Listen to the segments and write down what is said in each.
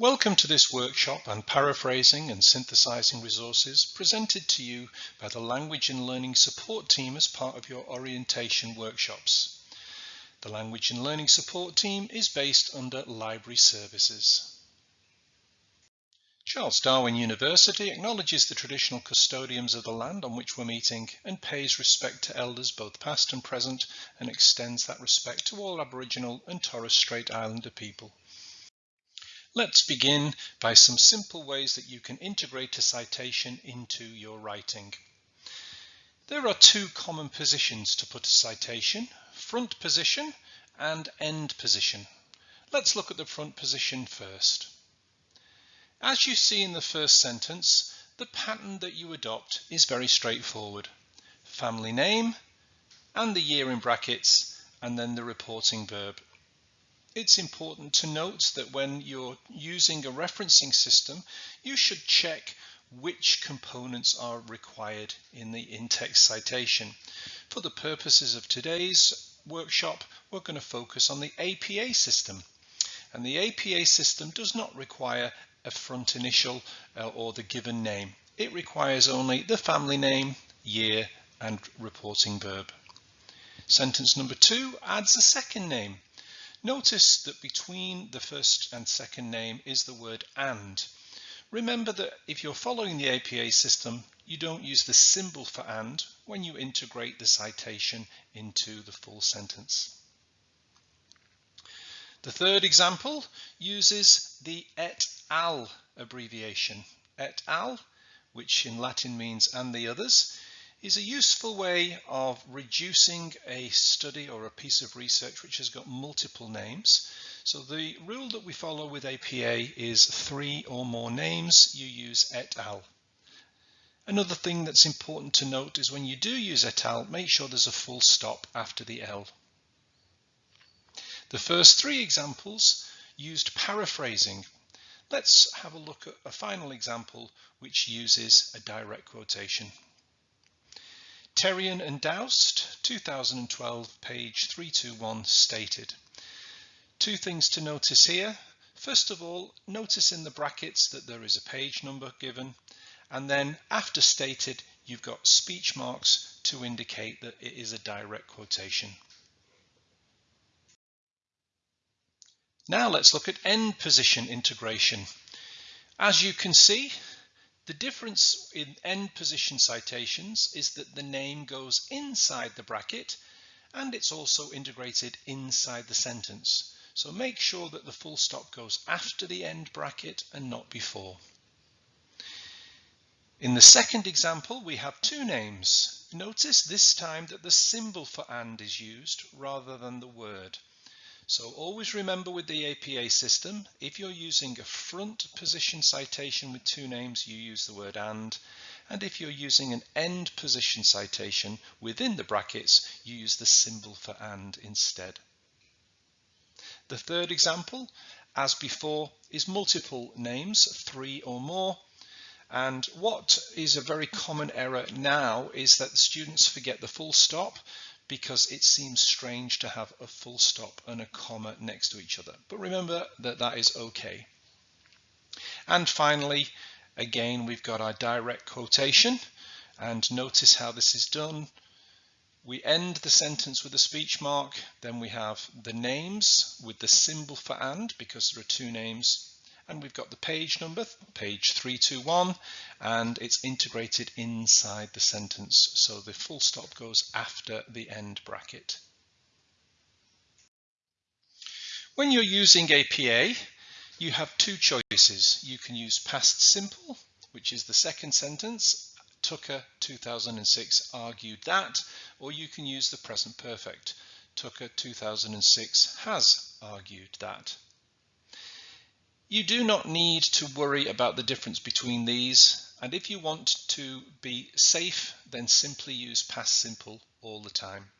Welcome to this workshop on paraphrasing and synthesizing resources presented to you by the Language and Learning Support Team as part of your orientation workshops. The Language and Learning Support Team is based under Library Services. Charles Darwin University acknowledges the traditional custodians of the land on which we're meeting and pays respect to elders both past and present and extends that respect to all Aboriginal and Torres Strait Islander people. Let's begin by some simple ways that you can integrate a citation into your writing. There are two common positions to put a citation, front position and end position. Let's look at the front position first. As you see in the first sentence, the pattern that you adopt is very straightforward. Family name and the year in brackets and then the reporting verb it's important to note that when you're using a referencing system, you should check which components are required in the in-text citation. For the purposes of today's workshop, we're going to focus on the APA system. And the APA system does not require a front initial uh, or the given name. It requires only the family name, year, and reporting verb. Sentence number two adds a second name. Notice that between the first and second name is the word and. Remember that if you're following the APA system, you don't use the symbol for and when you integrate the citation into the full sentence. The third example uses the et al abbreviation. Et al, which in Latin means and the others, is a useful way of reducing a study or a piece of research which has got multiple names. So the rule that we follow with APA is three or more names, you use et al. Another thing that's important to note is when you do use et al, make sure there's a full stop after the L. The first three examples used paraphrasing. Let's have a look at a final example which uses a direct quotation. Terrien and Doust, 2012, page 321, stated. Two things to notice here. First of all, notice in the brackets that there is a page number given, and then after stated, you've got speech marks to indicate that it is a direct quotation. Now let's look at end position integration. As you can see, the difference in end position citations is that the name goes inside the bracket and it's also integrated inside the sentence. So make sure that the full stop goes after the end bracket and not before. In the second example, we have two names. Notice this time that the symbol for and is used rather than the word. So always remember with the APA system, if you're using a front position citation with two names, you use the word and. And if you're using an end position citation within the brackets, you use the symbol for and instead. The third example, as before, is multiple names, three or more. And what is a very common error now is that the students forget the full stop because it seems strange to have a full stop and a comma next to each other. But remember that that is okay. And finally, again, we've got our direct quotation and notice how this is done. We end the sentence with a speech mark, then we have the names with the symbol for and because there are two names and we've got the page number, page 321, and it's integrated inside the sentence. So the full stop goes after the end bracket. When you're using APA, you have two choices. You can use past simple, which is the second sentence, Tucker 2006 argued that, or you can use the present perfect. Tucker 2006 has argued that. You do not need to worry about the difference between these and if you want to be safe then simply use past simple all the time.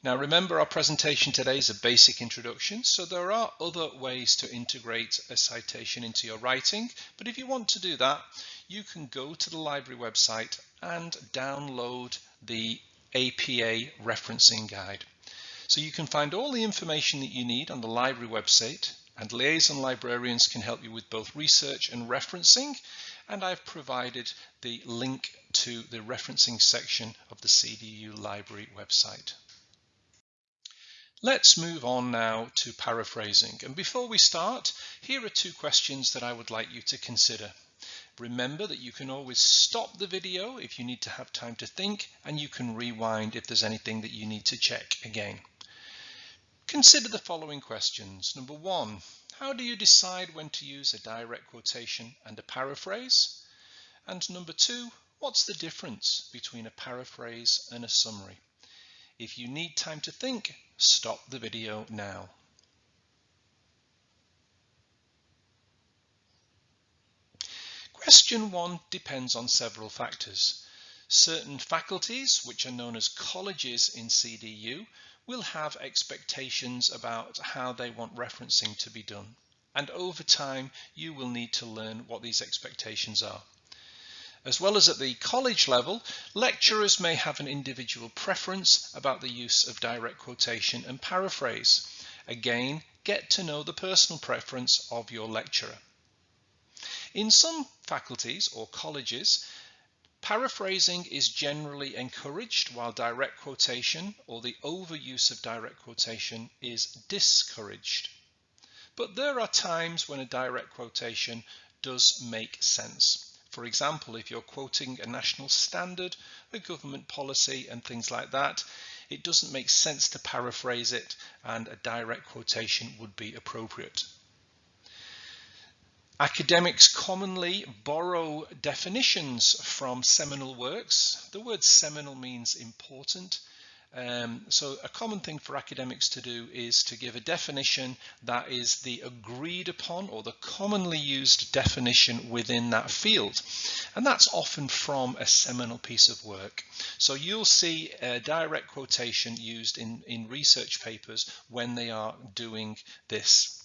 Now remember our presentation today is a basic introduction so there are other ways to integrate a citation into your writing but if you want to do that you can go to the library website and download the APA referencing guide. So you can find all the information that you need on the library website And liaison librarians can help you with both research and referencing. And I've provided the link to the referencing section of the CDU library website. Let's move on now to paraphrasing. And before we start, here are two questions that I would like you to consider. Remember that you can always stop the video if you need to have time to think, and you can rewind if there's anything that you need to check again. Consider the following questions. Number one, how do you decide when to use a direct quotation and a paraphrase? And number two, what's the difference between a paraphrase and a summary? If you need time to think, stop the video now. Question 1 depends on several factors. Certain faculties, which are known as colleges in CDU, will have expectations about how they want referencing to be done. And over time, you will need to learn what these expectations are. As well as at the college level, lecturers may have an individual preference about the use of direct quotation and paraphrase. Again, get to know the personal preference of your lecturer. In some faculties or colleges, paraphrasing is generally encouraged while direct quotation or the overuse of direct quotation is discouraged. But there are times when a direct quotation does make sense. For example, if you're quoting a national standard, a government policy and things like that, it doesn't make sense to paraphrase it and a direct quotation would be appropriate. Academics commonly borrow definitions from seminal works. The word seminal means important um, so a common thing for academics to do is to give a definition that is the agreed upon or the commonly used definition within that field. And that's often from a seminal piece of work. So you'll see a direct quotation used in, in research papers when they are doing this.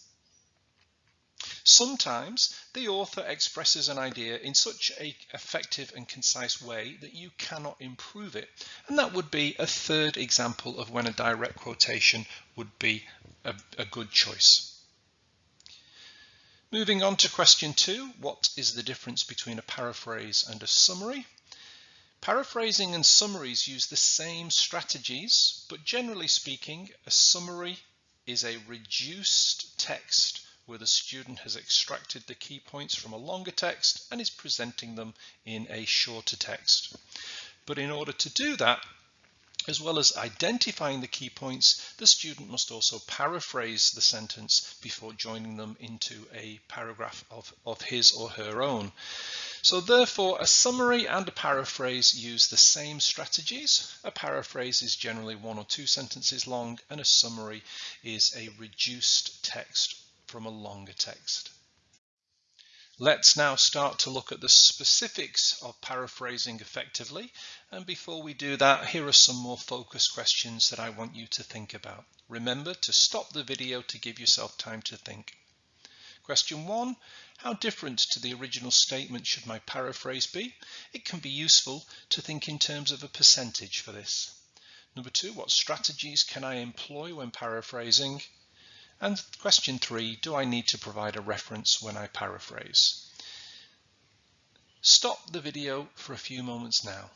Sometimes the author expresses an idea in such a effective and concise way that you cannot improve it. And that would be a third example of when a direct quotation would be a, a good choice. Moving on to question two, what is the difference between a paraphrase and a summary? Paraphrasing and summaries use the same strategies, but generally speaking, a summary is a reduced text where the student has extracted the key points from a longer text and is presenting them in a shorter text. But in order to do that, as well as identifying the key points, the student must also paraphrase the sentence before joining them into a paragraph of, of his or her own. So therefore, a summary and a paraphrase use the same strategies. A paraphrase is generally one or two sentences long and a summary is a reduced text from a longer text. Let's now start to look at the specifics of paraphrasing effectively. And before we do that, here are some more focus questions that I want you to think about. Remember to stop the video to give yourself time to think. Question one, how different to the original statement should my paraphrase be? It can be useful to think in terms of a percentage for this. Number two, what strategies can I employ when paraphrasing? And question three, do I need to provide a reference when I paraphrase? Stop the video for a few moments now.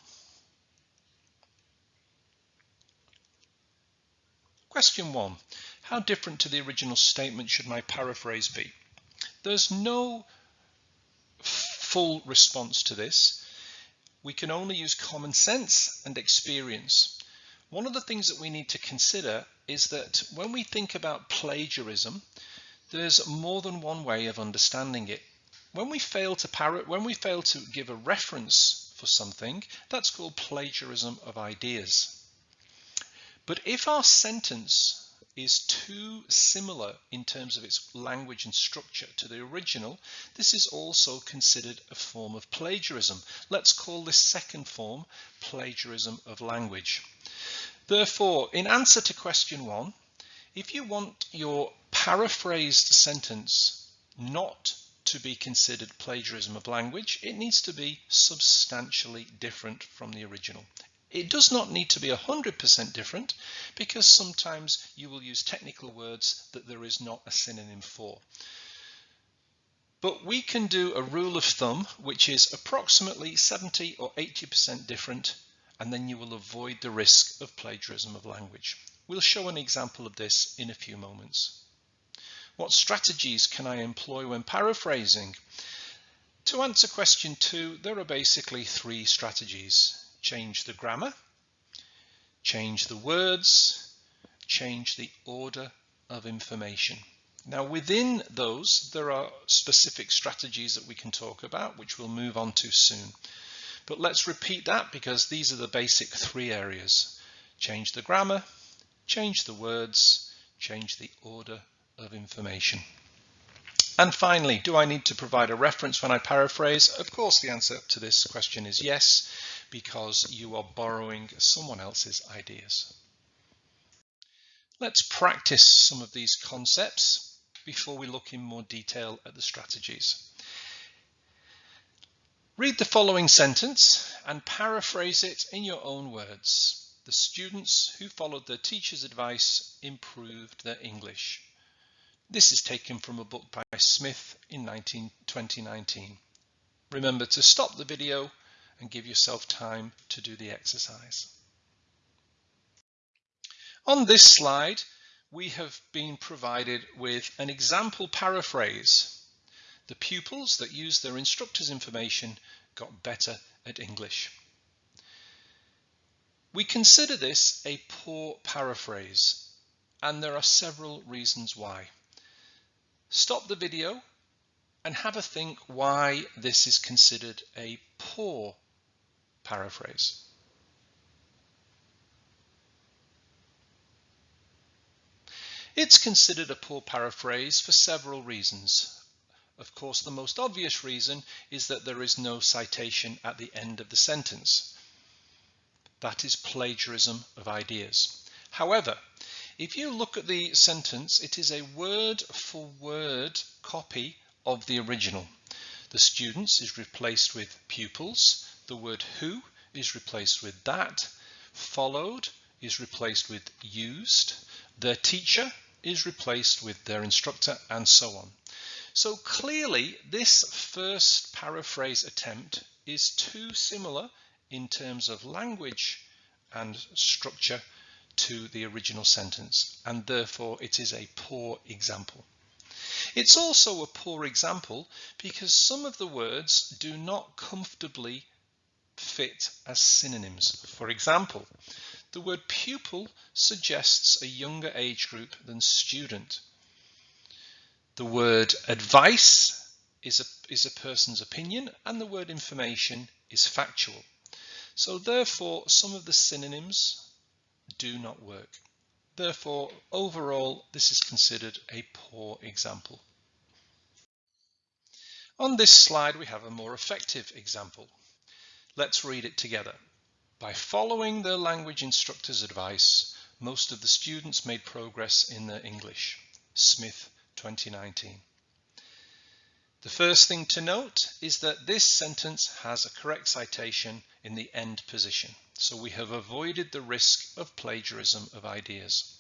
Question one, how different to the original statement should my paraphrase be? There's no full response to this. We can only use common sense and experience. One of the things that we need to consider is that when we think about plagiarism, there's more than one way of understanding it. When we fail to parrot, when we fail to give a reference for something, that's called plagiarism of ideas. But if our sentence is too similar in terms of its language and structure to the original, this is also considered a form of plagiarism. Let's call this second form plagiarism of language. Therefore, in answer to question one, if you want your paraphrased sentence not to be considered plagiarism of language, it needs to be substantially different from the original. It does not need to be 100% different because sometimes you will use technical words that there is not a synonym for. But we can do a rule of thumb, which is approximately 70 or 80% different, and then you will avoid the risk of plagiarism of language. We'll show an example of this in a few moments. What strategies can I employ when paraphrasing? To answer question two, there are basically three strategies. Change the grammar, change the words, change the order of information. Now within those, there are specific strategies that we can talk about, which we'll move on to soon. But let's repeat that because these are the basic three areas. Change the grammar, change the words, change the order of information. And finally, do I need to provide a reference when I paraphrase? Of course, the answer to this question is yes, because you are borrowing someone else's ideas. Let's practice some of these concepts before we look in more detail at the strategies. Read the following sentence and paraphrase it in your own words. The students who followed their teacher's advice improved their English. This is taken from a book by Smith in 19, 2019. Remember to stop the video and give yourself time to do the exercise. On this slide, we have been provided with an example paraphrase. The pupils that used their instructor's information got better at English. We consider this a poor paraphrase, and there are several reasons why. Stop the video and have a think why this is considered a poor paraphrase. It's considered a poor paraphrase for several reasons. Of course, the most obvious reason is that there is no citation at the end of the sentence. That is plagiarism of ideas. However, if you look at the sentence, it is a word for word copy of the original. The students is replaced with pupils. The word who is replaced with that. Followed is replaced with used. Their teacher is replaced with their instructor and so on. So clearly this first paraphrase attempt is too similar in terms of language and structure to the original sentence and therefore it is a poor example. It's also a poor example because some of the words do not comfortably fit as synonyms. For example, the word pupil suggests a younger age group than student. The word advice is a, is a person's opinion and the word information is factual. So therefore some of the synonyms do not work. Therefore, overall, this is considered a poor example. On this slide, we have a more effective example. Let's read it together. By following the language instructor's advice, most of the students made progress in their English. Smith, 2019. The first thing to note is that this sentence has a correct citation in the end position. So we have avoided the risk of plagiarism of ideas.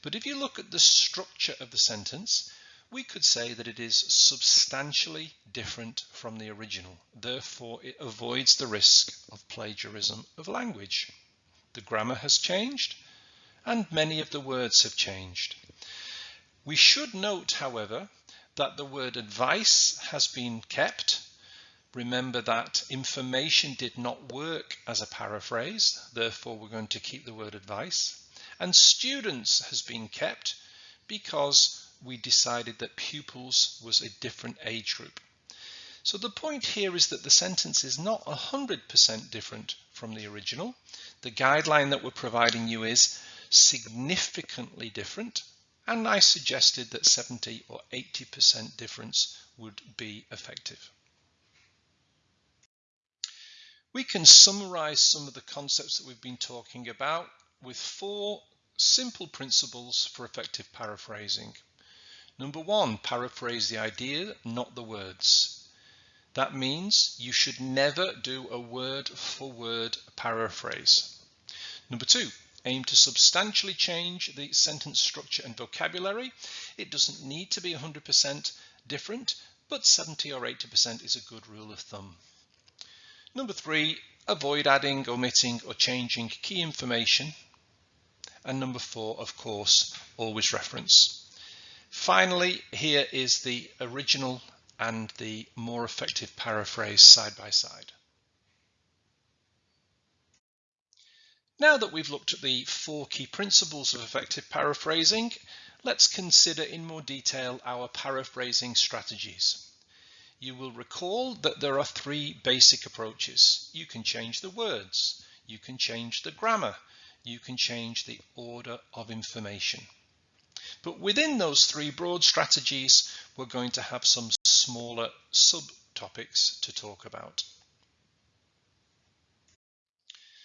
But if you look at the structure of the sentence, we could say that it is substantially different from the original. Therefore, it avoids the risk of plagiarism of language. The grammar has changed and many of the words have changed. We should note, however, that the word advice has been kept Remember that information did not work as a paraphrase, therefore we're going to keep the word advice. And students has been kept because we decided that pupils was a different age group. So the point here is that the sentence is not 100% different from the original. The guideline that we're providing you is significantly different and I suggested that 70 or 80% difference would be effective. We can summarize some of the concepts that we've been talking about with four simple principles for effective paraphrasing. Number one, paraphrase the idea, not the words. That means you should never do a word for word paraphrase. Number two, aim to substantially change the sentence structure and vocabulary. It doesn't need to be 100% different, but 70 or 80% is a good rule of thumb. Number three, avoid adding, omitting or changing key information. And number four, of course, always reference. Finally, here is the original and the more effective paraphrase side by side. Now that we've looked at the four key principles of effective paraphrasing, let's consider in more detail our paraphrasing strategies. You will recall that there are three basic approaches. You can change the words, you can change the grammar, you can change the order of information. But within those three broad strategies, we're going to have some smaller subtopics to talk about.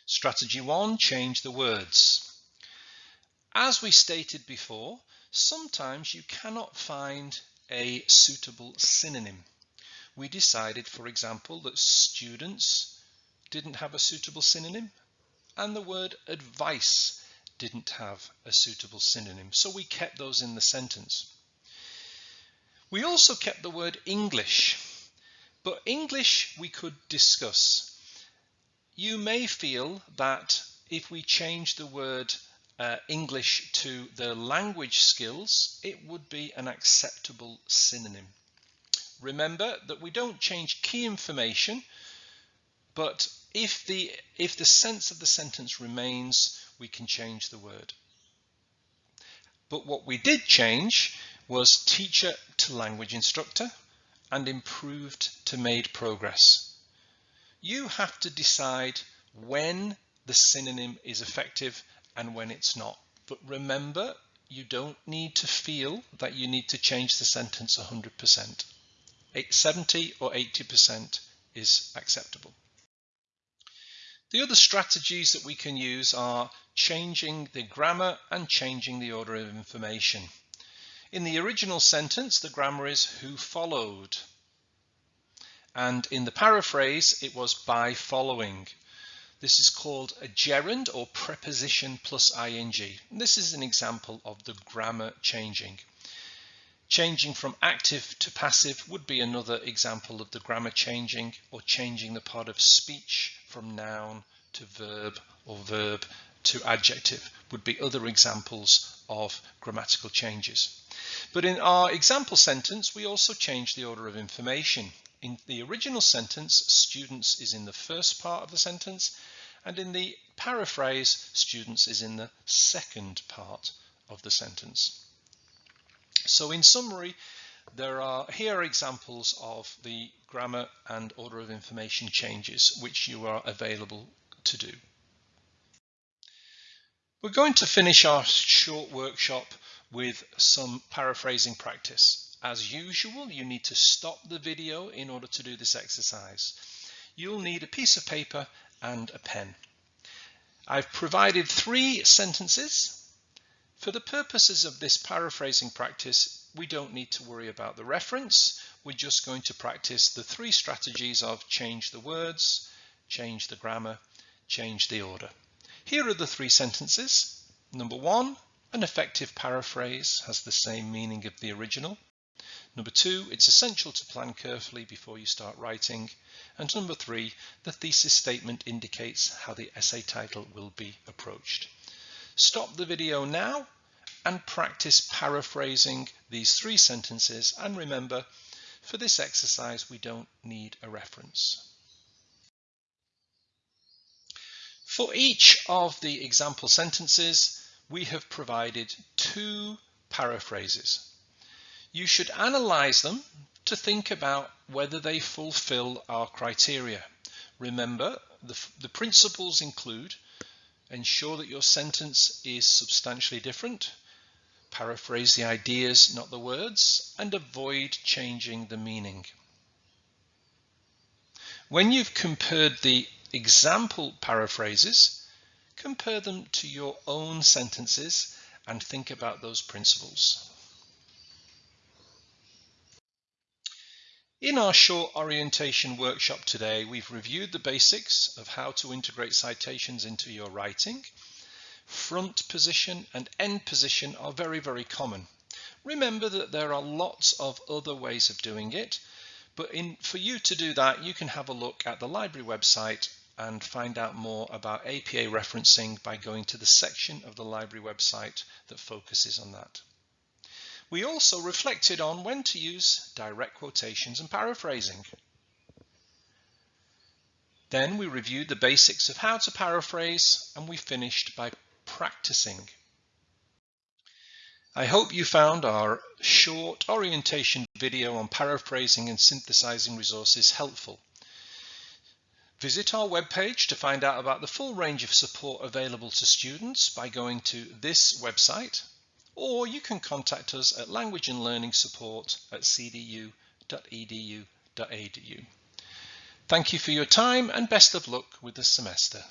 Strategy one, change the words. As we stated before, sometimes you cannot find a suitable synonym. We decided, for example, that students didn't have a suitable synonym and the word advice didn't have a suitable synonym. So we kept those in the sentence. We also kept the word English, but English we could discuss. You may feel that if we change the word uh, English to the language skills, it would be an acceptable synonym. Remember that we don't change key information, but if the, if the sense of the sentence remains, we can change the word. But what we did change was teacher to language instructor and improved to made progress you have to decide when the synonym is effective and when it's not. But remember, you don't need to feel that you need to change the sentence 100%. 70 or 80% is acceptable. The other strategies that we can use are changing the grammar and changing the order of information. In the original sentence, the grammar is who followed and in the paraphrase it was by following. This is called a gerund or preposition plus ing. This is an example of the grammar changing. Changing from active to passive would be another example of the grammar changing or changing the part of speech from noun to verb or verb to adjective would be other examples of grammatical changes. But in our example sentence, we also change the order of information. In the original sentence, students is in the first part of the sentence, and in the paraphrase, students is in the second part of the sentence. So in summary, there are here are examples of the grammar and order of information changes which you are available to do. We're going to finish our short workshop with some paraphrasing practice. As usual, you need to stop the video in order to do this exercise. You'll need a piece of paper and a pen. I've provided three sentences. For the purposes of this paraphrasing practice, we don't need to worry about the reference. We're just going to practice the three strategies of change the words, change the grammar, change the order. Here are the three sentences. Number one, an effective paraphrase has the same meaning of the original. Number two, it's essential to plan carefully before you start writing. And number three, the thesis statement indicates how the essay title will be approached. Stop the video now and practice paraphrasing these three sentences. And remember, for this exercise, we don't need a reference. For each of the example sentences, we have provided two paraphrases you should analyze them to think about whether they fulfill our criteria. Remember, the, the principles include ensure that your sentence is substantially different, paraphrase the ideas, not the words, and avoid changing the meaning. When you've compared the example paraphrases, compare them to your own sentences and think about those principles. In our short orientation workshop today, we've reviewed the basics of how to integrate citations into your writing. front position and end position are very, very common. Remember that there are lots of other ways of doing it, but in, for you to do that, you can have a look at the library website and find out more about APA referencing by going to the section of the library website that focuses on that. We also reflected on when to use direct quotations and paraphrasing. Then we reviewed the basics of how to paraphrase and we finished by practicing. I hope you found our short orientation video on paraphrasing and synthesizing resources helpful. Visit our webpage to find out about the full range of support available to students by going to this website, or you can contact us at language and learning support at cdu.edu.adu. Thank you for your time and best of luck with the semester.